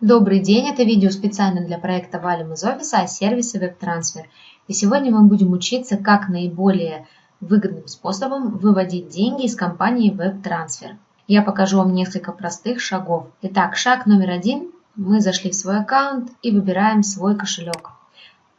Добрый день, это видео специально для проекта Валим из офиса о сервисе WebTransfer. И сегодня мы будем учиться, как наиболее выгодным способом выводить деньги из компании WebTransfer. Я покажу вам несколько простых шагов. Итак, шаг номер один. Мы зашли в свой аккаунт и выбираем свой кошелек.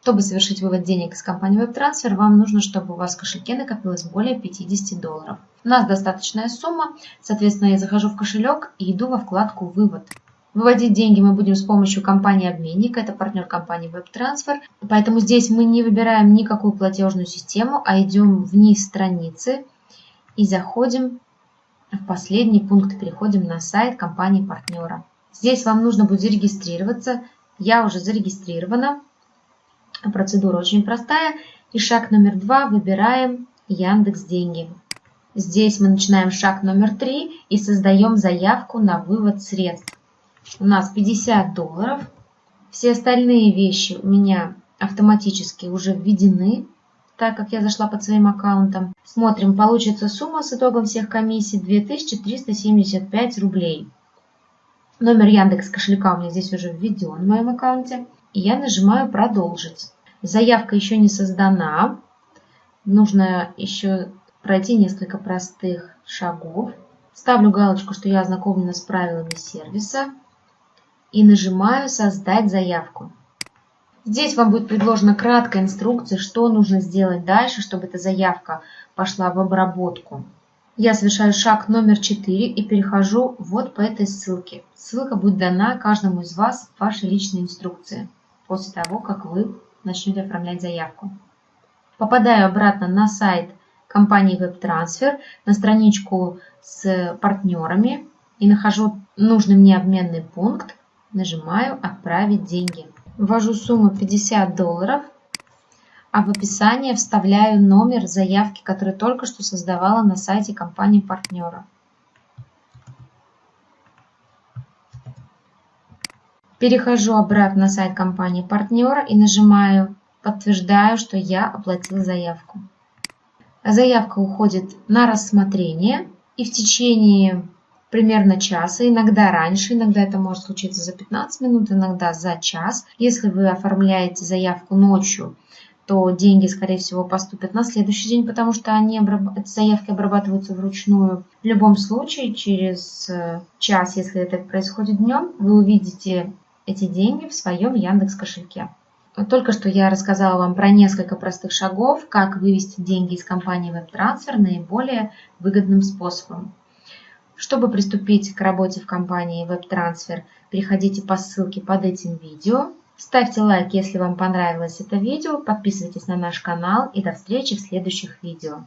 Чтобы совершить вывод денег из компании WebTransfer, вам нужно, чтобы у вас в кошельке накопилось более 50 долларов. У нас достаточная сумма, соответственно, я захожу в кошелек и иду во вкладку «Вывод». Выводить деньги мы будем с помощью компании-обменника, это партнер компании WebTransfer. Поэтому здесь мы не выбираем никакую платежную систему, а идем вниз страницы и заходим в последний пункт, переходим на сайт компании-партнера. Здесь вам нужно будет зарегистрироваться. Я уже зарегистрирована. Процедура очень простая. И шаг номер два выбираем Яндекс Деньги. Здесь мы начинаем шаг номер три и создаем заявку на вывод средств у нас 50 долларов. Все остальные вещи у меня автоматически уже введены, так как я зашла под своим аккаунтом. Смотрим, получится сумма с итогом всех комиссий 2375 рублей. Номер Яндекс кошелька у меня здесь уже введен в моем аккаунте. И я нажимаю «Продолжить». Заявка еще не создана. Нужно еще пройти несколько простых шагов. Ставлю галочку, что я ознакомлена с правилами сервиса и нажимаю «Создать заявку». Здесь вам будет предложена краткая инструкция, что нужно сделать дальше, чтобы эта заявка пошла в обработку. Я совершаю шаг номер 4 и перехожу вот по этой ссылке. Ссылка будет дана каждому из вас в вашей личной инструкции после того, как вы начнете оформлять заявку. Попадаю обратно на сайт компании WebTransfer, на страничку с партнерами и нахожу нужный мне обменный пункт, Нажимаю «Отправить деньги». Ввожу сумму 50 долларов, а в описание вставляю номер заявки, который только что создавала на сайте компании партнера. Перехожу обратно на сайт компании партнера и нажимаю «Подтверждаю, что я оплатил заявку». Заявка уходит на рассмотрение и в течение примерно часа, иногда раньше, иногда это может случиться за 15 минут, иногда за час. Если вы оформляете заявку ночью, то деньги, скорее всего, поступят на следующий день, потому что они эти заявки обрабатываются вручную. В любом случае, через э, час, если это происходит днем, вы увидите эти деньги в своем Яндекс кошельке. Только что я рассказала вам про несколько простых шагов, как вывести деньги из компании WebTransfer наиболее выгодным способом. Чтобы приступить к работе в компании WebTransfer, переходите по ссылке под этим видео. Ставьте лайк, если вам понравилось это видео, подписывайтесь на наш канал и до встречи в следующих видео.